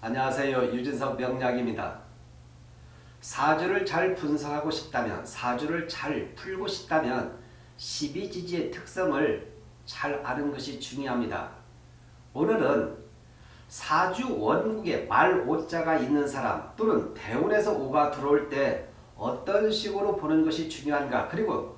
안녕하세요. 유진석 명약입니다. 사주를 잘 분석하고 싶다면 사주를 잘 풀고 싶다면 12지지의 특성을 잘 아는 것이 중요합니다. 오늘은 사주 원국에 말 오자가 있는 사람 또는 대운에서 오가 들어올 때 어떤 식으로 보는 것이 중요한가 그리고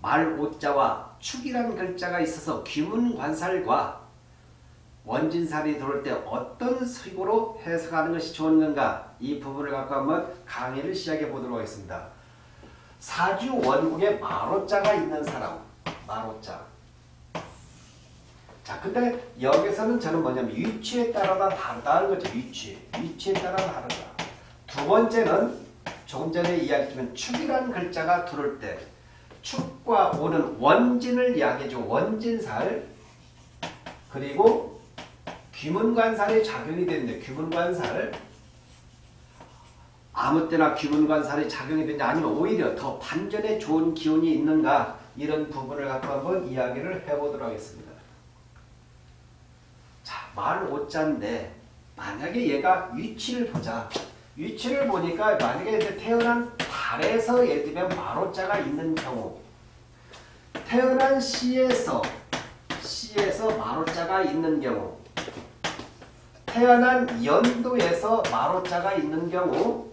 말 오자와 축이란 글자가 있어서 귀문관살과 원진살이 들어올 때 어떤 식으로 해석하는 것이 좋은 건가 이 부분을 갖고 한번 강의를 시작해 보도록 하겠습니다. 사주 원국에 마로자가 있는 사람 마로자 자 근데 여기서는 저는 뭐냐면 위치에 따라 다르다는 거죠. 위치 위치에 따라 다르다. 두 번째는 조금 전에 이야기했지만 축이라는 글자가 들어올 때 축과 오는 원진을 이야기해줘 원진살 그리고 귀문관살이 작용이 되는데 귀문관살 아무 때나 귀문관살이 작용이 되냐 아니면 오히려 더 반전에 좋은 기운이 있는가 이런 부분을 갖고 한번 이야기를 해보도록 하겠습니다. 자, 말 오자인데 만약에 얘가 위치를 보자. 위치를 보니까 만약에 이제 태어난 달에서 예를 들면 마로자가 있는 경우 태어난 시에서 시에서 마로자가 있는 경우 태어난 연도에서 마로자가 있는 경우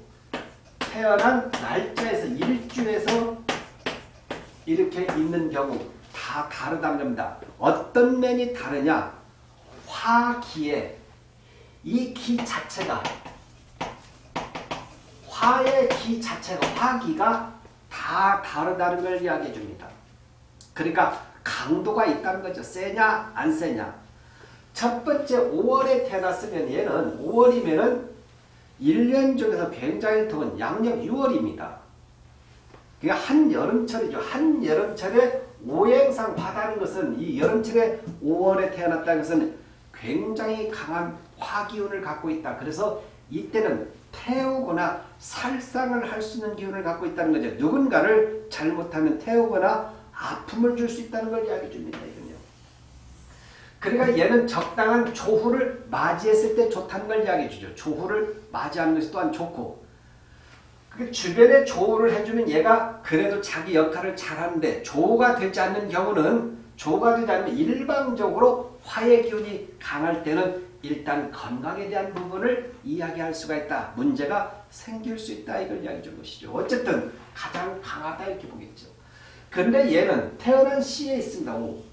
태어난 날짜에서 일주에서 이렇게 있는 경우 다 다르다는 겁니다. 어떤 면이 다르냐? 화기에 이 기 자체가 화의 기 자체가 화기가 다 다르다는 걸 이야기해 줍니다. 그러니까 강도가 있다는 거죠. 세냐 안 세냐. 첫 번째 5월에 태어났으면 얘는 5월이면은 1년 중에서 굉장히 더운 양력 6월입니다. 그게 한여름철이죠. 한여름철에 오행상 바다는 것은 이 여름철에 5월에 태어났다는 것은 굉장히 강한 화기운을 갖고 있다. 그래서 이때는 태우거나 살상을 할 수 있는 기운을 갖고 있다는 거죠. 누군가를 잘못하면 태우거나 아픔을 줄 수 있다는 걸 이야기해 줍니다. 그러니까 얘는 적당한 조후를 맞이했을 때 좋다는 걸 이야기해 주죠. 조후를 맞이하는 것이 또한 좋고 그 주변에 조우를 해주면 얘가 그래도 자기 역할을 잘하는데 조우가 되지 않는 경우는 조우가 되지 않으면 일방적으로 화의 기운이 강할 때는 일단 건강에 대한 부분을 이야기할 수가 있다. 문제가 생길 수 있다. 이걸 이야기해 준 것이죠. 어쨌든 가장 강하다 이렇게 보겠죠. 그런데 얘는 태어난 시에 있습니다. 오.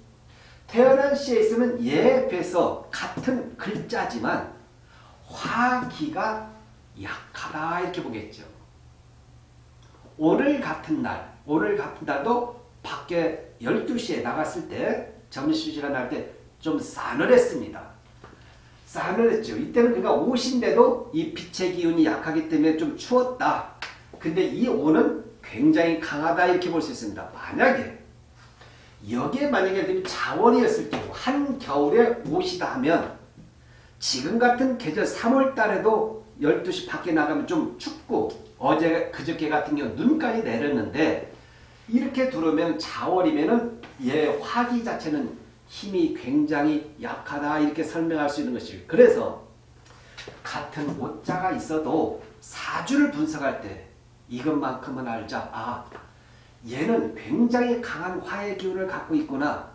태어난 시에 있으면 얘에 비해서 같은 글자지만 화기가 약하다 이렇게 보겠죠. 오늘 같은 날, 오늘 같은 날도 밖에 12시에 나갔을 때 점심시간 할 때 좀 싸늘했습니다. 싸늘했죠. 이때는 그러니까 옷인데도 이 빛의 기운이 약하기 때문에 좀 추웠다. 근데 이 오는 굉장히 강하다 이렇게 볼 수 있습니다. 만약에 여기에 만약에 자원이었을 경우 한겨울에 옷이다 하면 지금 같은 계절 3월 달에도 12시 밖에 나가면 좀 춥고 어제 그저께 같은 경우 눈까지 내렸는데 이렇게 들어오면 자월이면은 얘 화기 자체는 힘이 굉장히 약하다 이렇게 설명할 수 있는 것이죠. 그래서 같은 옷자가 있어도 사주를 분석할 때 이것만큼은 알자. 아 얘는 굉장히 강한 화의 기운을 갖고 있구나.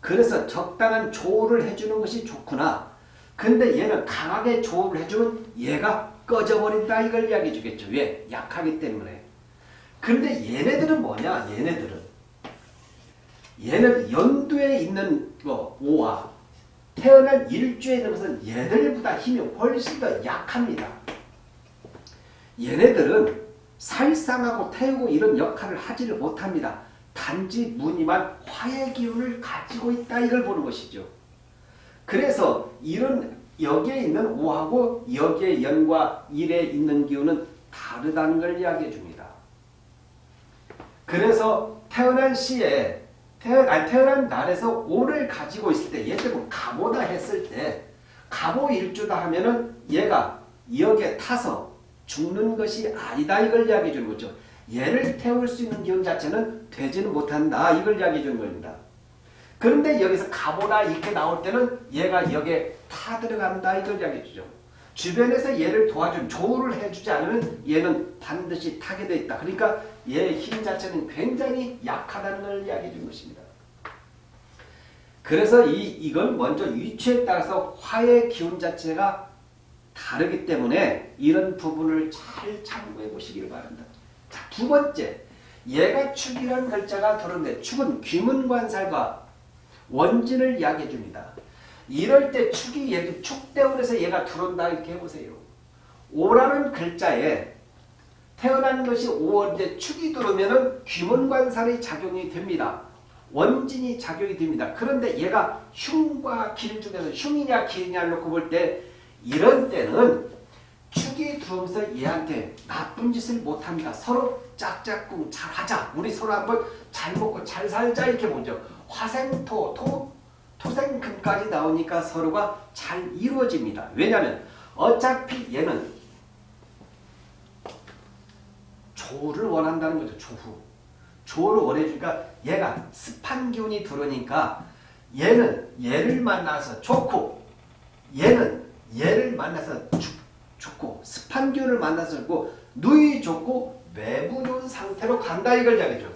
그래서 적당한 조우를 해주는 것이 좋구나. 근데 얘는 강하게 조우를 해주면 얘가 꺼져버린다 이걸 이야기해 주겠죠. 왜? 약하기 때문에. 근데 얘네들은 뭐냐? 얘네들은 얘는 연두에 있는 거 오화 태어난 일주에 있는 것은 얘들보다 힘이 훨씬 더 약합니다. 얘네들은 살상하고 태우고 이런 역할을 하지를 못합니다. 단지 무늬만 화의 기운을 가지고 있다 이걸 보는 것이죠. 그래서 이런 여기에 있는 오하고 여기에 연과 일에 있는 기운은 다르다는 걸 이야기해 줍니다. 그래서 태어난 시에 태어, 아니, 태어난 날에서 오를 가지고 있을 때, 예를 들면 가보다 했을 때, 가보 일주다 하면은 얘가 여기에 타서 죽는 것이 아니다 이걸 이야기해 주는 거죠. 얘를 태울 수 있는 기운 자체는 되지는 못한다 이걸 이야기해 주는 겁니다. 그런데 여기서 가보나 이렇게 나올 때는 얘가 여기에 타 들어간다 이걸 이야기해 주죠. 주변에서 얘를 도와준 조우를 해주지 않으면 얘는 반드시 타게 돼 있다. 그러니까 얘의 힘 자체는 굉장히 약하다는 걸 이야기해 준 것입니다. 그래서 이, 이건 먼저 위치에 따라서 화의 기운 자체가 다르기 때문에 이런 부분을 잘 참고해 보시길 바랍니다. 자, 두 번째, 얘가 축이라는 글자가 들었는데 축은 귀문관살과 원진을 이야기해 줍니다. 이럴 때 축이 얘기 축대원에서 얘가 들어온다 이렇게 해보세요. 오라는 글자에 태어난 것이 5월인데 축이 들어오면은 귀문관살이 작용이 됩니다. 원진이 작용이 됩니다. 그런데 얘가 흉과 길 중에서 흉이냐 길이냐 놓고 볼 때 이런 때는 축이 들어오면서 얘한테 나쁜 짓을 못합니다. 서로 짝짝꿍 잘하자. 우리 서로 한번 잘 먹고 잘 살자 이렇게 보죠. 화생토, 토, 토생금까지 나오니까 서로가 잘 이루어집니다. 왜냐하면 어차피 얘는 조를 원한다는 거죠. 조후. 조를 원해주니까 얘가 습한 기운이 들어오니까 얘는 얘를 만나서 좋고 얘는 얘를 만나서 죽, 좋고 습한 기운을 만나서 좋고 누이 좋고 매부 좋은 상태로 간다 이걸 이야기죠.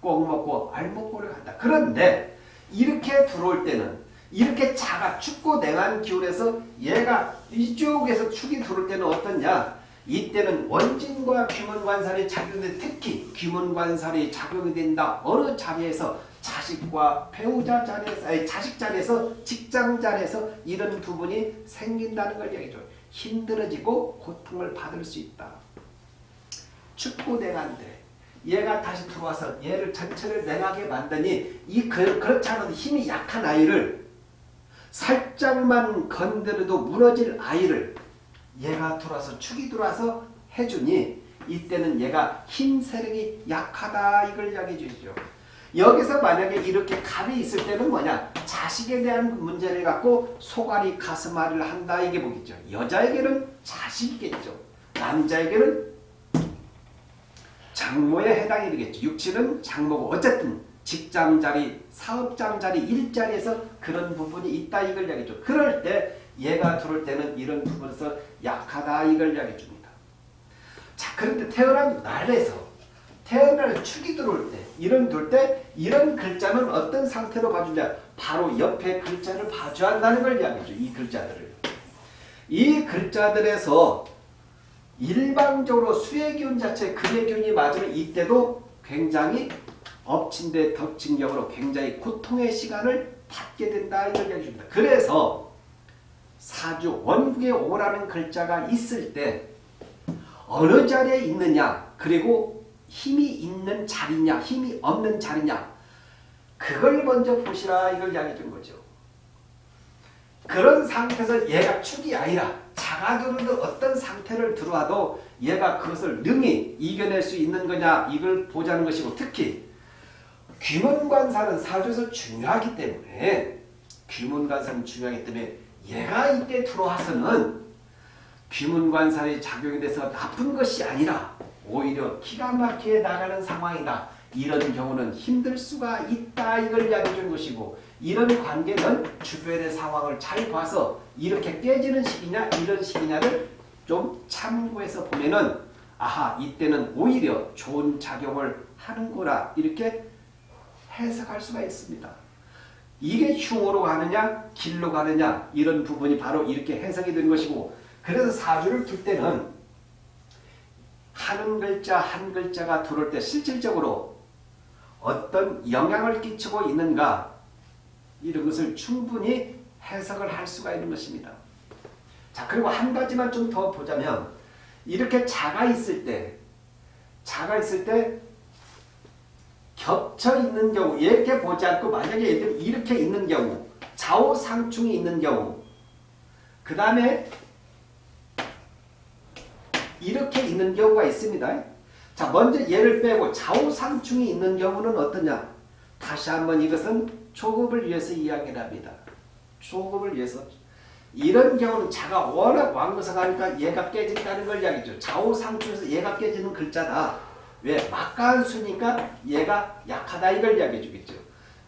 꼭 먹고 알먹고를 간다. 그런데 이렇게 들어올 때는 이렇게 자가 춥고 냉한 기운에서 얘가 이쪽에서 축이 들어올 때는 어떻냐 이때는 원진과 귀문관살이 작용돼 특히 귀문관살이 작용이 된다. 어느 자리에서 자식과 배우자 자리에서 아니 자식 자리에서 직장 자리에서 이런 부분이 생긴다는 걸 얘기죠. 힘들어지고 고통을 받을 수 있다. 냉한데 얘가 다시 들어와서 얘를 전체를 냉하게 만드니 이 그, 그렇지 않아도 힘이 약한 아이를 살짝만 건드려도 무너질 아이를 얘가 들어와서 축이 들어와서 해주니 이때는 얘가 힘 세력이 약하다 이걸 이야기해 주시죠. 여기서 만약에 이렇게 갑이 있을 때는 뭐냐 자식에 대한 문제를 갖고 소갈이 가슴앓이를 한다 이게 보겠죠. 여자에게는 자식이겠죠. 남자에게는 장모에 해당이 되겠죠. 육치는 장모고 어쨌든 직장자리, 사업장자리, 일자리에서 그런 부분이 있다 이걸 이야기죠. 그럴 때 얘가 들어올 때는 이런 부분에서 약하다 이걸 이야기해 줍니다. 자 그런데 태어난 날에서 태어날 축이 들어올 때 이런 들때 이런 글자는 어떤 상태로 봐주냐 바로 옆에 글자를 봐줘야 한다는 걸 이야기죠. 이 글자들을. 이 글자들에서 일방적으로 수의 기운 자체 금의 기운이 맞으면 이때도 굉장히 엎친 데 덮친 격으로 굉장히 고통의 시간을 받게 된다 이걸 이야기해 줍니다. 그래서 사주 원국에 오라는 글자가 있을 때 어느 자리에 있느냐 그리고 힘이 있는 자리냐 힘이 없는 자리냐 그걸 먼저 보시라 이걸 이야기해 준 거죠. 그런 상태에서 얘가 축이 아니라 자가들은 어떤 상태를 들어와도 얘가 그것을 능히 이겨낼 수 있는 거냐 이걸 보자는 것이고 특히 귀문관사는 사주에서 중요하기 때문에 귀문관사는 중요하기 때문에 얘가 이때 들어와서는 귀문관살이 작용이 돼서 나쁜 것이 아니라 오히려 기가 막히게 나가는 상황이다. 이런 경우는 힘들 수가 있다. 이걸 이야기해 준 것이고 이런 관계는 주변의 상황을 잘 봐서 이렇게 깨지는 시기냐 이런 시기냐를 좀 참고해서 보면은 아하 이때는 오히려 좋은 작용을 하는구나 이렇게 해석할 수가 있습니다. 이게 흉으로 가느냐 길로 가느냐 이런 부분이 바로 이렇게 해석이 된 것이고 그래서 사주를 둘 때는 한 글자 한 글자가 들어올 때 실질적으로 어떤 영향을 끼치고 있는가 이런 것을 충분히 해석을 할 수가 있는 것입니다. 자 그리고 한 가지만 좀 더 보자면 이렇게 자가 있을 때 자가 있을 때 겹쳐 있는 경우 이렇게 보지 않고 만약에 얘들이 이렇게 있는 경우 좌우상충이 있는 경우 그 다음에 이렇게 있는 경우가 있습니다. 자 먼저 얘를 빼고 좌우상충이 있는 경우는 어떠냐 다시 한번 이것은 초급을 위해서 이야기를 합니다. 초급을 위해서 이런 경우는 자가 워낙 왕거성하니까 얘가 깨진다는 걸 이야기죠. 좌우상충에서 얘가 깨지는 글자다. 왜? 막간수니까 얘가 약하다 이걸 이야기해 주겠죠.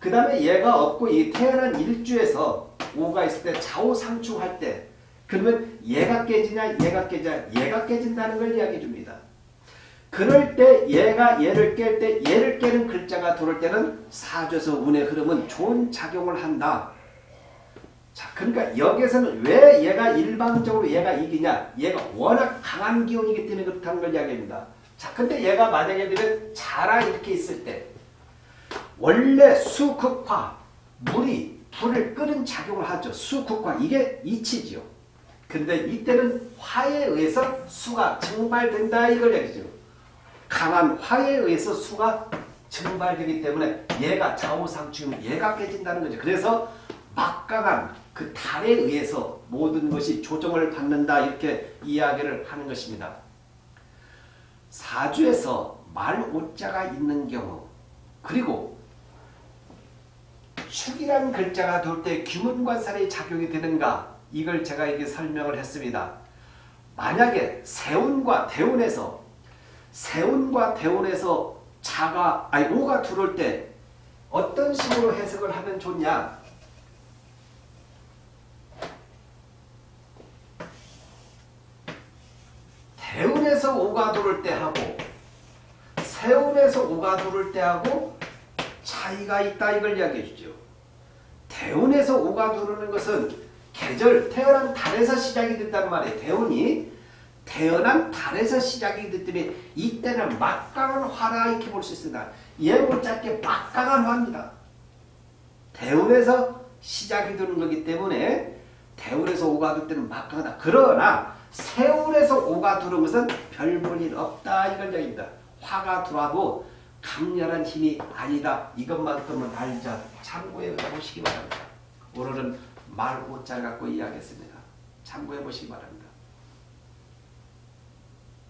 그 다음에 얘가 없고 이 태어난 일주에서 오가 있을 때 좌우상충할 때 그러면 얘가 깨지냐 얘가 깨지냐 얘가 깨진다는 걸 이야기해 줍니다. 그럴 때 얘가 얘를 깰 때 얘를 깨는 글자가 들어올 때는 사주에서 운의 흐름은 좋은 작용을 한다. 자, 그러니까 여기에서는 왜 얘가 일방적으로 얘가 이기냐? 얘가 워낙 강한 기운이기 때문에 그렇다는 걸 이야기합니다. 자, 근데 얘가 만약에 되면 자라 이렇게 있을 때 원래 수극화 물이 불을 끄는 작용을 하죠. 수극화 이게 이치지요. 근데 이때는 화에 의해서 수가 증발된다 이걸 얘기죠. 강한 화에 의해서 수가 증발되기 때문에 얘가 좌우상충 얘가 깨진다는 거죠. 그래서 막강한 그 달에 의해서 모든 것이 조정을 받는다 이렇게 이야기를 하는 것입니다. 사주에서 말오자가 있는 경우 그리고 축이라는 글자가 돌때 규문관살이 작용이 되는가 이걸 제가 이게 설명을 했습니다. 만약에 세운과 대운에서 세운과 대운에서 자가 아니 오가 들어올 때 어떤 식으로 해석을 하면 좋냐? 대운에서 오가 들어올 때 하고 세운에서 오가 들어올 때 하고 차이가 있다 이걸 이야기해 주죠. 대운에서 오가 들어오는 것은 계절 태어난 달에서 시작이 된단 말이에요. 대운이 태어난 달에서 시작이 됐기 때문에 이때는 막강한 화라 이렇게 볼 수 있습니다. 예고 짧게 막강한 화입니다. 대운에서 시작이 되는 거기 때문에 대운에서 오가 들 때는 막강하다. 그러나 세운에서 오가 들어온 것은 별 볼일 없다 이걸 얘기입니다. 화가 들어와도 강렬한 힘이 아니다. 이것만큼은 알자. 참고해 보시기 바랍니다. 오늘은 말 오자 갖고 이야기했습니다. 참고해 보시기 바랍니다.